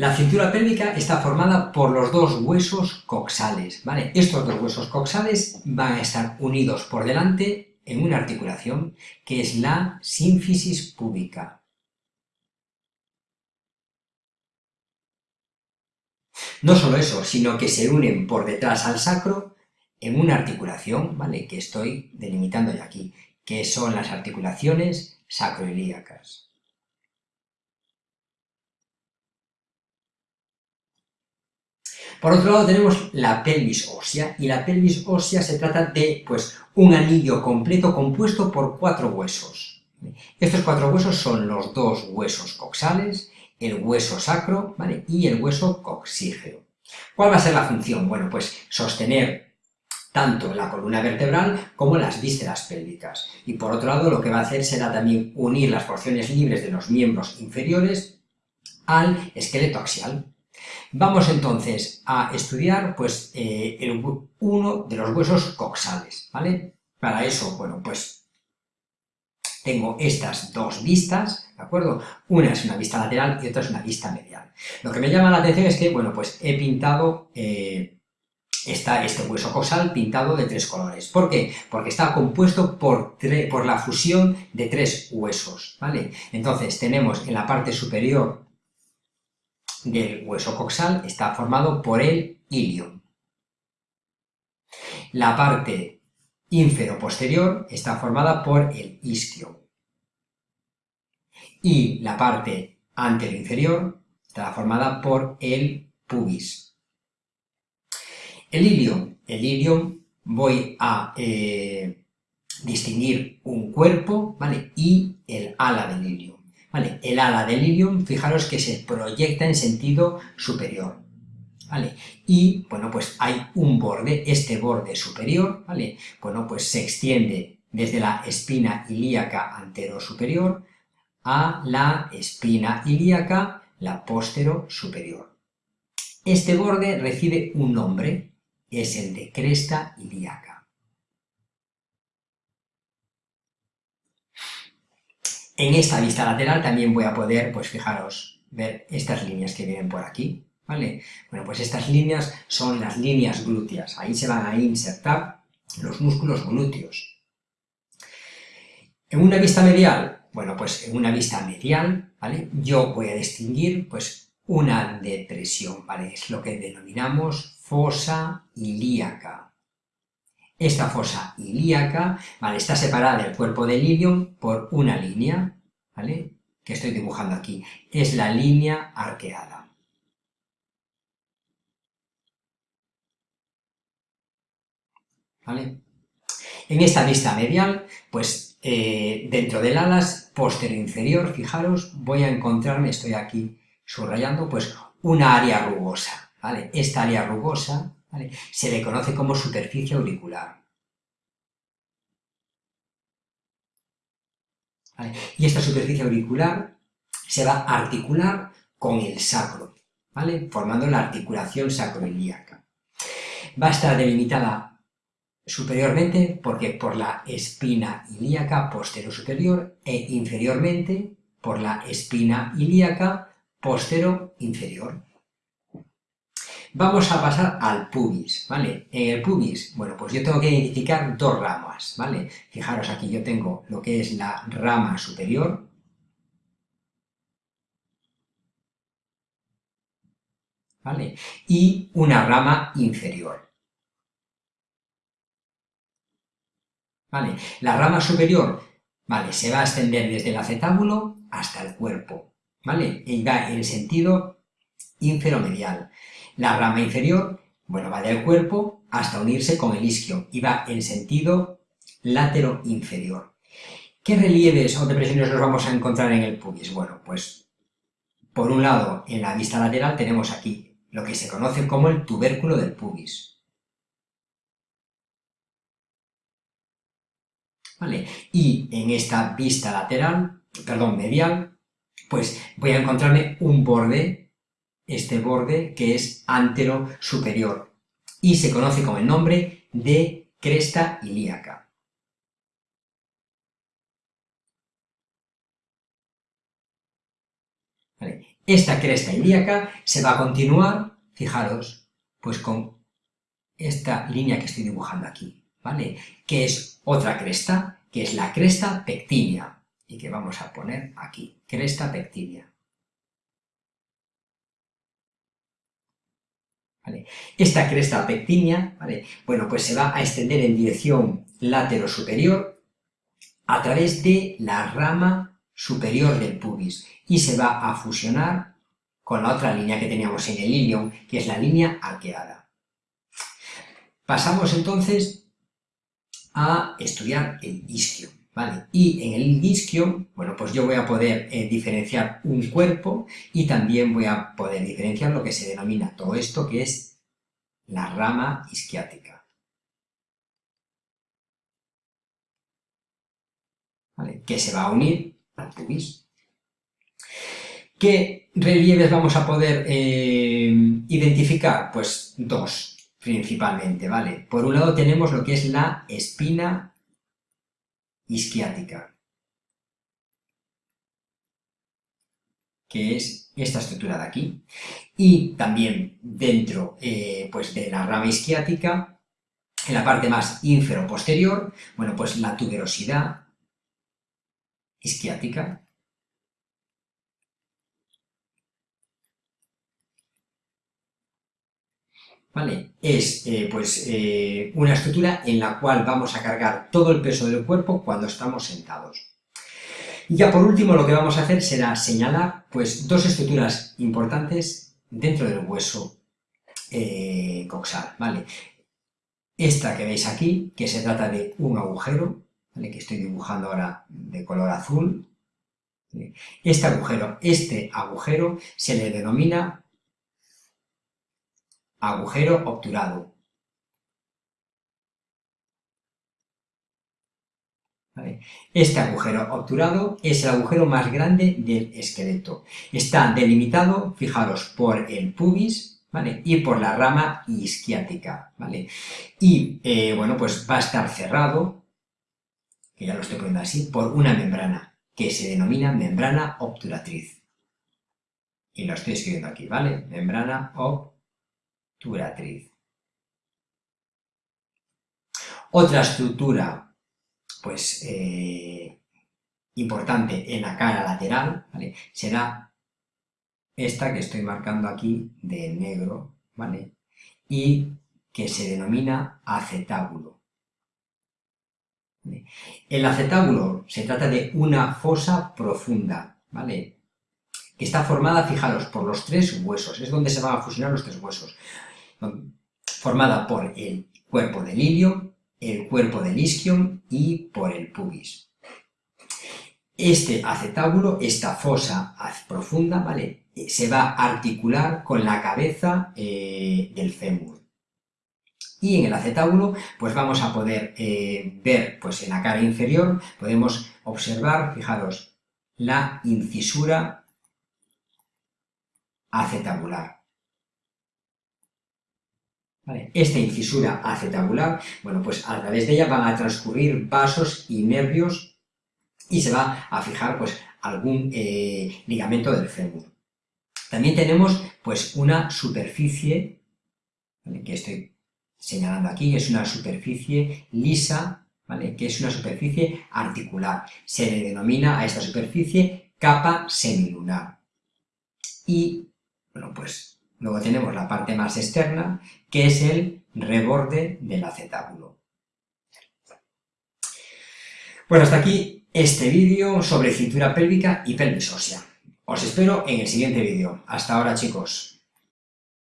La cintura pélvica está formada por los dos huesos coxales. Estos dos huesos coxales van a estar unidos por delante en una articulación que es la sínfisis púbica. No solo eso, sino que se unen por detrás al sacro en una articulación. Que estoy delimitando ya aquí, que son las articulaciones sacroilíacas. Por otro lado tenemos la pelvis ósea, y la pelvis ósea se trata de pues, un anillo completo compuesto por cuatro huesos. Estos cuatro huesos son los dos huesos coxales, el hueso sacro y el hueso coxígeo. ¿Cuál va a ser la función? Bueno, pues sostener tanto la columna vertebral como las vísceras pélvicas. Y por otro lado, lo que va a hacer será también unir las porciones libres de los miembros inferiores al esqueleto axial. Vamos entonces a estudiar pues, eh, uno de los huesos coxales, ¿vale? Para eso, bueno, pues tengo estas dos vistas, ¿de acuerdo? Una es una vista lateral y otra es una vista medial. Lo que me llama la atención es que, bueno, pues he pintado eh, este hueso coxal pintado de tres colores. ¿Por qué? Porque está compuesto por, por la fusión de tres huesos, ¿vale? Entonces tenemos en la parte superior del hueso coxal está formado por el ilium. La parte infero-posterior está formada por el isquio. Y la parte antero-inferior está formada por el pubis. El ilium, el ilium voy a eh, distinguir un cuerpo ¿vale? y el ala del ilium. ¿Vale? El ala del ilium, fijaros que se proyecta en sentido superior, ¿vale? Y, bueno, pues hay un borde, este borde superior, ¿vale? Bueno, pues se extiende desde la espina ilíaca antero-superior a la espina ilíaca, la postero-superior. Este borde recibe un nombre, es el de cresta ilíaca. En esta vista lateral también voy a poder, pues fijaros, ver estas líneas que vienen por aquí, ¿vale? Bueno, pues estas líneas son las líneas glúteas, ahí se van a insertar los músculos glúteos. En una vista medial, bueno, pues en una vista medial, ¿vale? Yo voy a distinguir, pues, una depresión, ¿vale? Es lo que denominamos fosa ilíaca. Esta fosa ilíaca. Está separada del cuerpo del ilium por una línea. Que estoy dibujando aquí. Es la línea arqueada. En esta vista medial, pues eh, dentro del alas posterior inferior, fijaros, voy a encontrarme, estoy aquí subrayando, pues una área rugosa. Esta área rugosa se le conoce como superficie auricular. Y esta superficie auricular se va a articular con el sacro, formando la articulación sacroilíaca. Va a estar delimitada superiormente porque por la espina ilíaca posterior superior e inferiormente por la espina ilíaca postero inferior. Vamos a pasar al pubis, ¿vale? En el pubis, bueno, pues yo tengo que identificar dos ramas, ¿vale? Fijaros aquí, yo tengo lo que es la rama superior, ¿vale? Y una rama inferior. ¿Vale? La rama superior, ¿vale? Se va a extender desde el acetábulo hasta el cuerpo, ¿vale? Y va en sentido inferomedial. La rama inferior, bueno, va del cuerpo hasta unirse con el isquio y va en sentido látero inferior. ¿Qué relieves o depresiones nos vamos a encontrar en el pubis? Bueno, pues por un lado, en la vista lateral tenemos aquí lo que se conoce como el tubérculo del pubis. ¿Vale? Y en esta vista lateral, perdón, medial, pues voy a encontrarme un borde este borde que es antero superior y se conoce con el nombre de cresta ilíaca. esta cresta ilíaca se va a continuar, fijaros, pues con esta línea que estoy dibujando aquí, ¿vale? Que es otra cresta, que es la cresta pectínea, y que vamos a poner aquí, cresta pectínea. Esta cresta pectínea, ¿vale? bueno, pues se va a extender en dirección latero-superior a través de la rama superior del pubis y se va a fusionar con la otra línea que teníamos en el ilion, que es la línea arqueada. Pasamos entonces a estudiar el isquio. Y en el isquio, bueno, pues yo voy a poder eh, diferenciar un cuerpo y también voy a poder diferenciar lo que se denomina todo esto, que es la rama isquiática. ¿Vale? Que se va a unir al pubis. ¿Qué relieves vamos a poder eh, identificar? Pues dos, principalmente, ¿vale? Por un lado tenemos lo que es la espina isquiática, que es esta estructura de aquí, y también dentro eh, pues de la rama isquiática, en la parte más ínfero-posterior, bueno, pues la tuberosidad isquiática, ¿vale? Es eh, pues, eh, una estructura en la cual vamos a cargar todo el peso del cuerpo cuando estamos sentados. Y ya por último lo que vamos a hacer será señalar pues, dos estructuras importantes dentro del hueso eh, coxal, ¿vale? Esta que veis aquí, que se trata de un agujero, que estoy dibujando ahora de color azul. Este agujero, este agujero se le denomina agujero obturado. Este agujero obturado es el agujero más grande del esqueleto. Está delimitado, fijaros, por el pubis ¿vale? y por la rama isquiática. ¿vale? Y, eh, bueno, pues va a estar cerrado, que ya lo estoy poniendo así, por una membrana, que se denomina membrana obturatriz. Y lo estoy escribiendo aquí, ¿vale? Membrana obturatriz otra estructura, pues, eh, importante en la cara lateral, Será esta que estoy marcando aquí de negro, ¿vale? Y que se denomina acetábulo. El acetábulo se trata de una fosa profunda, ¿vale? Que está formada, fijaros, por los tres huesos, es donde se van a fusionar los tres huesos formada por el cuerpo del ilio, el cuerpo del isquion y por el pubis. Este acetábulo, esta fosa profunda, ¿vale? se va a articular con la cabeza eh, del fémur. Y en el acetábulo, pues vamos a poder eh, ver, pues en la cara inferior, podemos observar, fijaros, la incisura acetabular. Esta incisura acetabular, bueno, pues a través de ella van a transcurrir vasos y nervios y se va a fijar pues algún eh, ligamento del fémur. También tenemos pues una superficie, que estoy señalando aquí, es una superficie lisa, ¿vale? que es una superficie articular. Se le denomina a esta superficie capa semilunar. Y, bueno, pues Luego tenemos la parte más externa, que es el reborde del acetábulo. Bueno, hasta aquí este vídeo sobre cintura pélvica y pelvis ósea. Os espero en el siguiente vídeo. Hasta ahora, chicos.